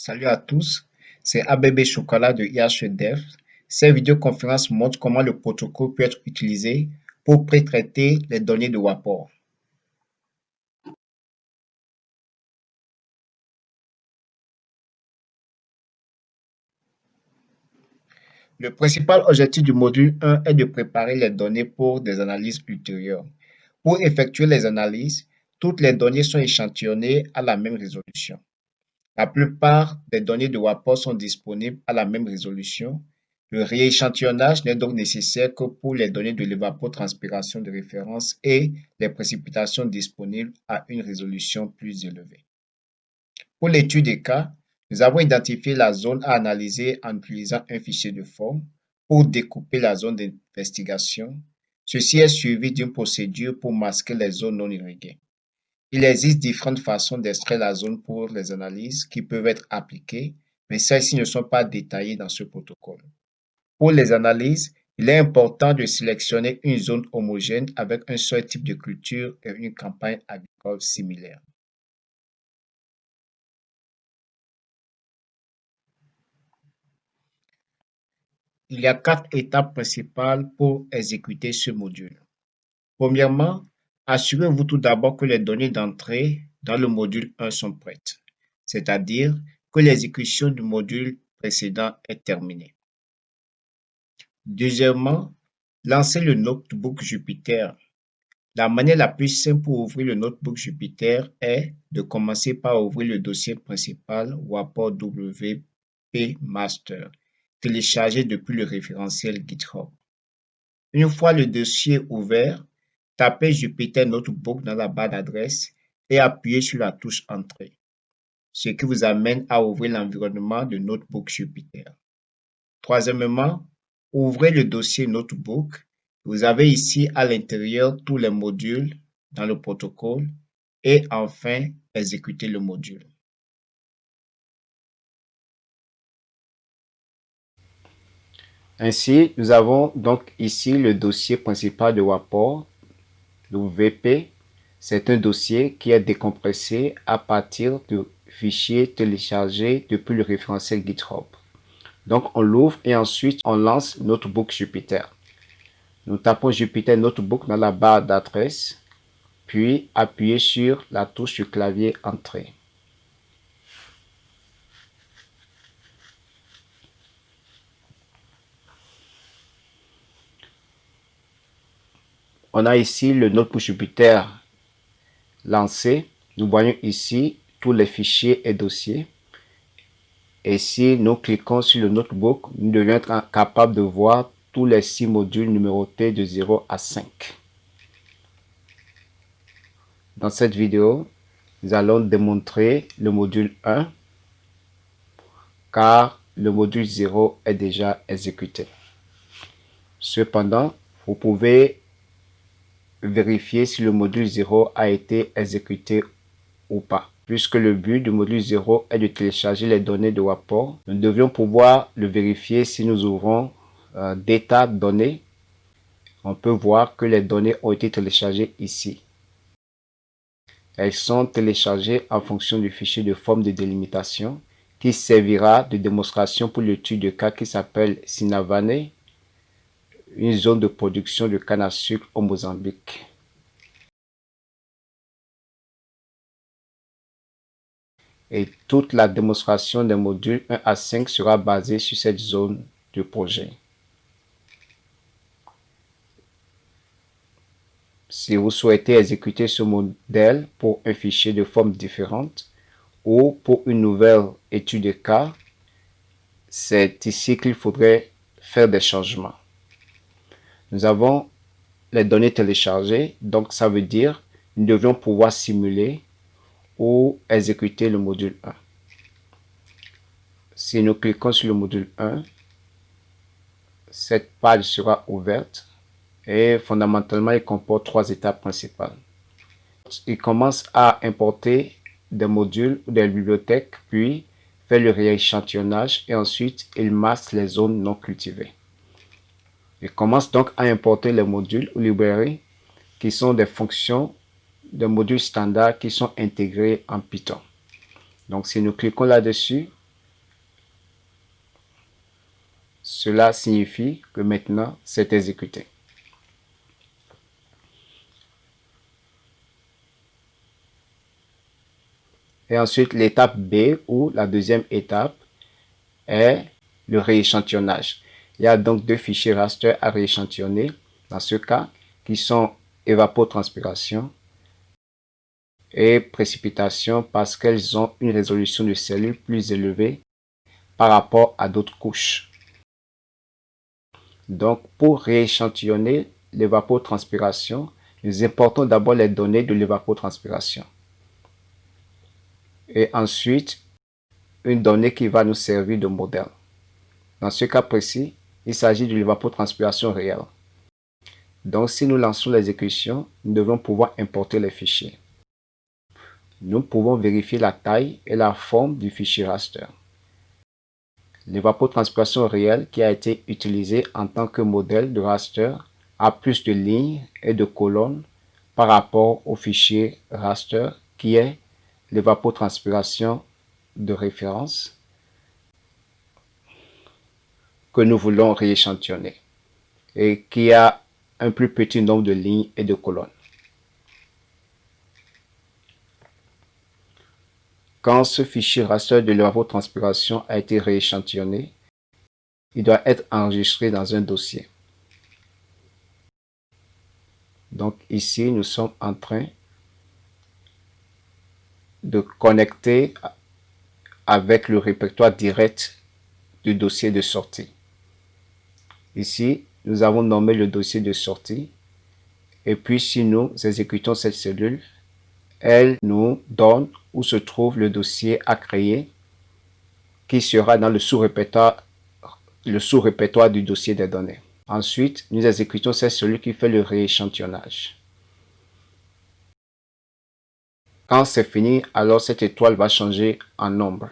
Salut à tous, c'est ABB Chocolat de IHDev. Cette vidéoconférence montre comment le protocole peut être utilisé pour pré-traiter les données de WAPOR. Le principal objectif du module 1 est de préparer les données pour des analyses ultérieures. Pour effectuer les analyses, toutes les données sont échantillonnées à la même résolution. La plupart des données de WAPOR sont disponibles à la même résolution. Le rééchantillonnage n'est donc nécessaire que pour les données de l'évapotranspiration de référence et les précipitations disponibles à une résolution plus élevée. Pour l'étude des cas, nous avons identifié la zone à analyser en utilisant un fichier de forme pour découper la zone d'investigation. Ceci est suivi d'une procédure pour masquer les zones non irriguées. Il existe différentes façons d'extraire la zone pour les analyses qui peuvent être appliquées, mais celles-ci ne sont pas détaillées dans ce protocole. Pour les analyses, il est important de sélectionner une zone homogène avec un seul type de culture et une campagne agricole similaire. Il y a quatre étapes principales pour exécuter ce module. Premièrement, Assurez-vous tout d'abord que les données d'entrée dans le module 1 sont prêtes, c'est-à-dire que l'exécution du module précédent est terminée. Deuxièmement, lancez le notebook Jupyter. La manière la plus simple pour ouvrir le notebook Jupyter est de commencer par ouvrir le dossier principal WAPOR WP Master, téléchargé depuis le référentiel GitHub. Une fois le dossier ouvert, Tapez Jupyter Notebook dans la barre d'adresse et appuyez sur la touche Entrée, ce qui vous amène à ouvrir l'environnement de Notebook Jupyter. Troisièmement, ouvrez le dossier Notebook. Vous avez ici à l'intérieur tous les modules dans le protocole et enfin, exécutez le module. Ainsi, nous avons donc ici le dossier principal de WAPOR WP, c'est un dossier qui est décompressé à partir de fichiers téléchargés depuis le référentiel GitHub. Donc, on l'ouvre et ensuite, on lance Notebook Jupyter. Nous tapons Jupyter Notebook dans la barre d'adresse, puis appuyez sur la touche du clavier Entrée. On a ici le Notebook Jupyter lancé. Nous voyons ici tous les fichiers et dossiers. Et si nous cliquons sur le notebook, nous devons être capables de voir tous les six modules numérotés de 0 à 5. Dans cette vidéo, nous allons démontrer le module 1 car le module 0 est déjà exécuté. Cependant, vous pouvez vérifier si le module 0 a été exécuté ou pas. Puisque le but du module 0 est de télécharger les données de WAPOR, nous devions pouvoir le vérifier si nous ouvrons euh, Data données. On peut voir que les données ont été téléchargées ici. Elles sont téléchargées en fonction du fichier de forme de délimitation qui servira de démonstration pour l'étude de cas qui s'appelle Sinavane une zone de production de canne à sucre au Mozambique. Et toute la démonstration des modules 1 à 5 sera basée sur cette zone de projet. Si vous souhaitez exécuter ce modèle pour un fichier de forme différente ou pour une nouvelle étude de cas, c'est ici qu'il faudrait faire des changements nous avons les données téléchargées, donc ça veut dire nous devions pouvoir simuler ou exécuter le module 1. Si nous cliquons sur le module 1, cette page sera ouverte et fondamentalement il comporte trois étapes principales. Il commence à importer des modules ou des bibliothèques, puis fait le rééchantillonnage et ensuite il masque les zones non cultivées. Je commence donc à importer les modules ou librairies qui sont des fonctions de modules standards qui sont intégrés en Python. Donc si nous cliquons là-dessus, cela signifie que maintenant c'est exécuté. Et ensuite, l'étape B ou la deuxième étape est le rééchantillonnage. Il y a donc deux fichiers raster à rééchantillonner dans ce cas qui sont évapotranspiration et précipitation parce qu'elles ont une résolution de cellules plus élevée par rapport à d'autres couches. Donc, pour rééchantillonner l'évapotranspiration, nous importons d'abord les données de l'évapotranspiration. Et ensuite, une donnée qui va nous servir de modèle. Dans ce cas précis, il s'agit de l'évapotranspiration réelle. Donc, si nous lançons l'exécution, nous devons pouvoir importer les fichiers. Nous pouvons vérifier la taille et la forme du fichier raster. L'évapotranspiration réelle qui a été utilisée en tant que modèle de raster a plus de lignes et de colonnes par rapport au fichier raster qui est l'évapotranspiration de référence que nous voulons rééchantillonner et qui a un plus petit nombre de lignes et de colonnes. Quand ce fichier raster de l'évapotranspiration a été rééchantillonné, il doit être enregistré dans un dossier. Donc ici, nous sommes en train de connecter avec le répertoire direct du dossier de sortie. Ici, nous avons nommé le dossier de sortie. Et puis, si nous exécutons cette cellule, elle nous donne où se trouve le dossier à créer qui sera dans le sous-répertoire du dossier des données. Ensuite, nous exécutons cette cellule qui fait le rééchantillonnage. Quand c'est fini, alors cette étoile va changer en nombre.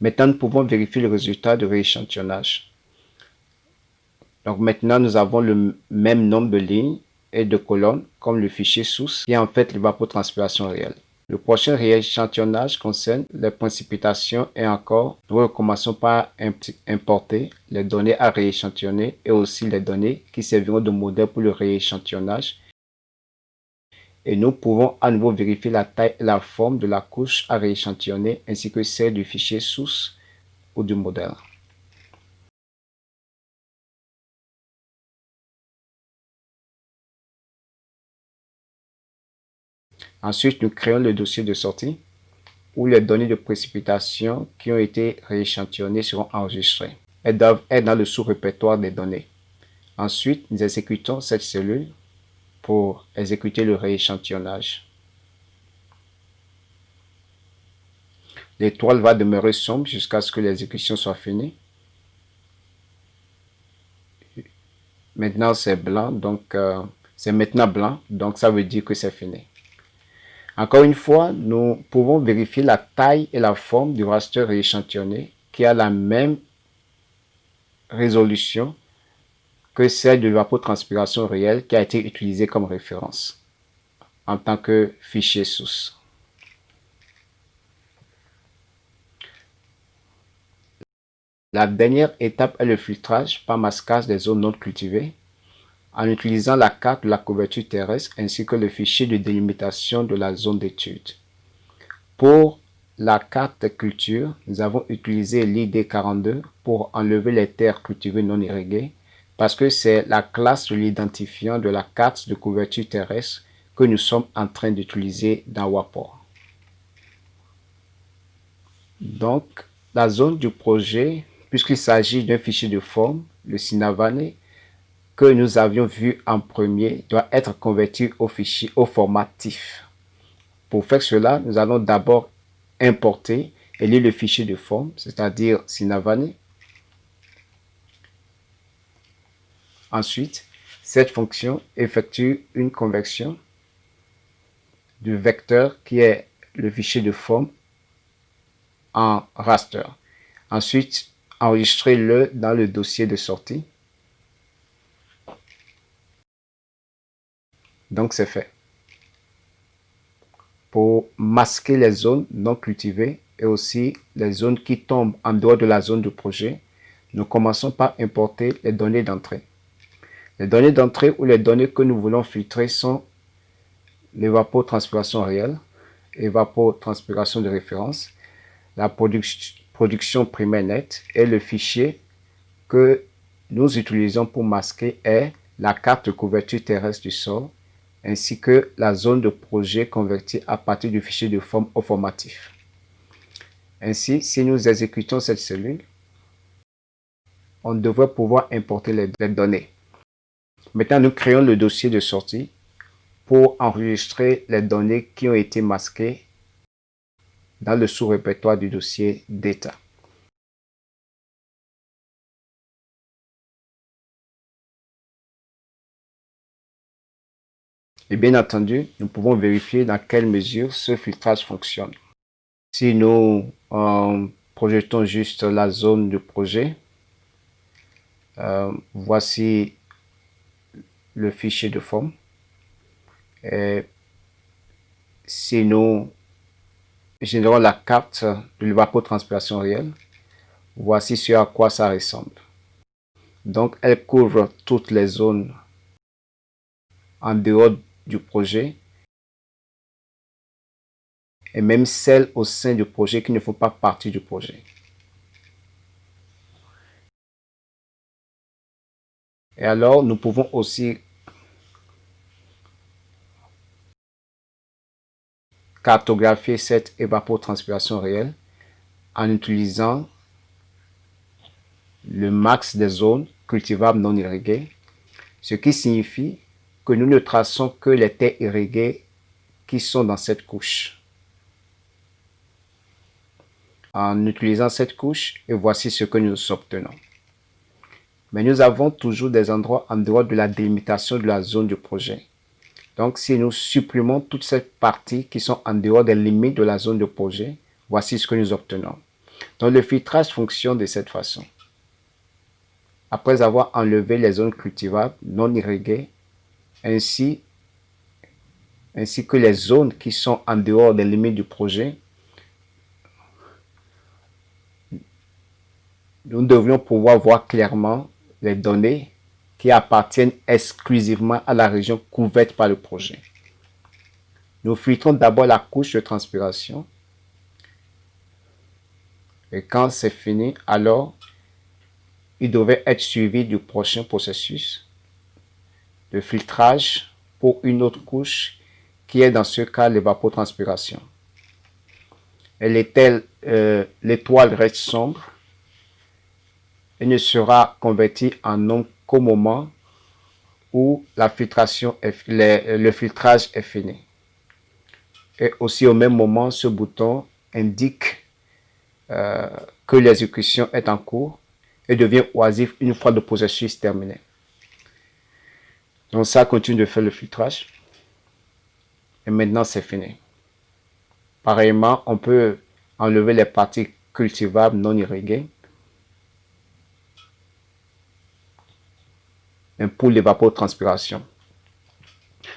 Maintenant, nous pouvons vérifier le résultat de rééchantillonnage. Donc maintenant, nous avons le même nombre de lignes et de colonnes comme le fichier source qui est en fait l'évapotranspiration réelle. Le prochain rééchantillonnage concerne les précipitations et encore, nous recommençons par importer les données à rééchantillonner et aussi les données qui serviront de modèle pour le rééchantillonnage. Et nous pouvons à nouveau vérifier la taille et la forme de la couche à rééchantillonner ainsi que celle du fichier source ou du modèle. Ensuite, nous créons le dossier de sortie où les données de précipitation qui ont été rééchantillonnées seront enregistrées. Elles doivent être dans le sous-répertoire des données. Ensuite, nous exécutons cette cellule pour exécuter le rééchantillonnage. L'étoile va demeurer sombre jusqu'à ce que l'exécution soit finie. Maintenant, c'est blanc, donc euh, c'est maintenant blanc, donc ça veut dire que c'est fini. Encore une fois, nous pouvons vérifier la taille et la forme du raster rééchantillonné qui a la même résolution que celle de l'évapotranspiration réelle qui a été utilisée comme référence en tant que fichier source. La dernière étape est le filtrage par masquage des zones non cultivées en utilisant la carte de la couverture terrestre ainsi que le fichier de délimitation de la zone d'étude. Pour la carte culture, nous avons utilisé l'ID42 pour enlever les terres cultivées non irriguées parce que c'est la classe de l'identifiant de la carte de couverture terrestre que nous sommes en train d'utiliser dans WAPOR. Donc, la zone du projet, puisqu'il s'agit d'un fichier de forme, le Sinavane, que nous avions vu en premier doit être converti au fichier au format TIFF. Pour faire cela, nous allons d'abord importer et lire le fichier de forme, c'est-à-dire Sinavani. Ensuite, cette fonction effectue une conversion du vecteur qui est le fichier de forme en raster. Ensuite, enregistrez-le dans le dossier de sortie. Donc c'est fait. pour masquer les zones non cultivées et aussi les zones qui tombent en dehors de la zone de projet, nous commençons par importer les données d'entrée. Les données d'entrée ou les données que nous voulons filtrer sont l'évapotranspiration réelle, évapotranspiration de référence, la production primaire nette et le fichier que nous utilisons pour masquer est la carte de couverture terrestre du sol ainsi que la zone de projet convertie à partir du fichier de forme au formatif. Ainsi, si nous exécutons cette cellule, on devrait pouvoir importer les données. Maintenant, nous créons le dossier de sortie pour enregistrer les données qui ont été masquées dans le sous-répertoire du dossier d'état. Et bien entendu, nous pouvons vérifier dans quelle mesure ce filtrage fonctionne. Si nous projetons juste la zone de projet, euh, voici le fichier de forme. Et si nous générons la carte de l'évapotranspiration réelle, voici ce à quoi ça ressemble. Donc, elle couvre toutes les zones en dehors du projet et même celles au sein du projet qui ne font pas partie du projet. Et alors, nous pouvons aussi cartographier cette évapotranspiration réelle en utilisant le max des zones cultivables non irriguées, ce qui signifie que nous ne traçons que les terres irriguées qui sont dans cette couche. En utilisant cette couche, et voici ce que nous obtenons. Mais nous avons toujours des endroits en dehors de la délimitation de la zone du projet. Donc, si nous supprimons toutes ces parties qui sont en dehors des limites de la zone de projet, voici ce que nous obtenons. Donc, le filtrage fonctionne de cette façon. Après avoir enlevé les zones cultivables non irriguées, ainsi, que les zones qui sont en dehors des limites du projet, nous devrions pouvoir voir clairement les données qui appartiennent exclusivement à la région couverte par le projet. Nous filtrons d'abord la couche de transpiration. Et quand c'est fini, alors il devait être suivi du prochain processus de filtrage pour une autre couche qui est dans ce cas l'évapotranspiration. Telle, euh, l'étoile reste sombre et ne sera convertie en ombre qu'au moment où la filtration le filtrage est fini. Et aussi au même moment, ce bouton indique euh, que l'exécution est en cours et devient oisif une fois le processus terminé. Donc ça continue de faire le filtrage. Et maintenant, c'est fini. Pareillement, on peut enlever les parties cultivables non irriguées. Pour l'évapotranspiration.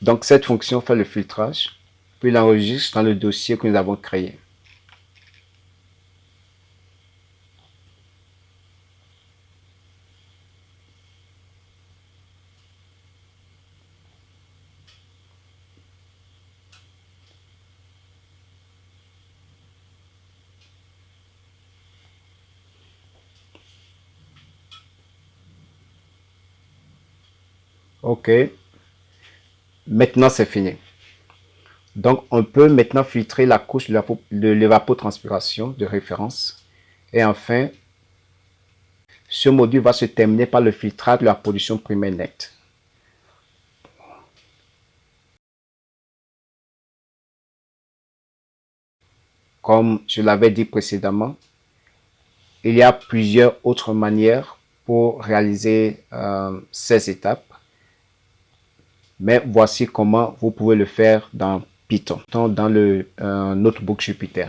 Donc cette fonction fait le filtrage, puis l'enregistre dans le dossier que nous avons créé. OK. Maintenant, c'est fini. Donc, on peut maintenant filtrer la couche de l'évapotranspiration de référence. Et enfin, ce module va se terminer par le filtrage de la pollution primaire nette. Comme je l'avais dit précédemment, il y a plusieurs autres manières pour réaliser euh, ces étapes. Mais voici comment vous pouvez le faire dans Python, dans le euh, notebook Jupyter.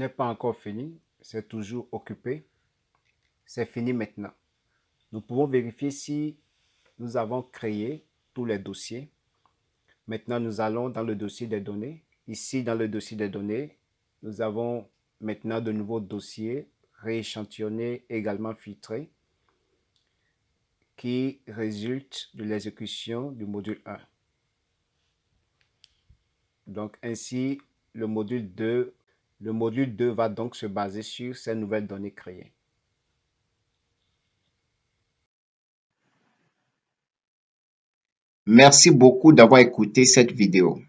N'est pas encore fini, c'est toujours occupé. C'est fini maintenant. Nous pouvons vérifier si nous avons créé tous les dossiers. Maintenant, nous allons dans le dossier des données. Ici, dans le dossier des données, nous avons maintenant de nouveaux dossiers rééchantillonnés, également filtrés, qui résultent de l'exécution du module 1. Donc ainsi, le module 2, le module 2 va donc se baser sur ces nouvelles données créées. Merci beaucoup d'avoir écouté cette vidéo.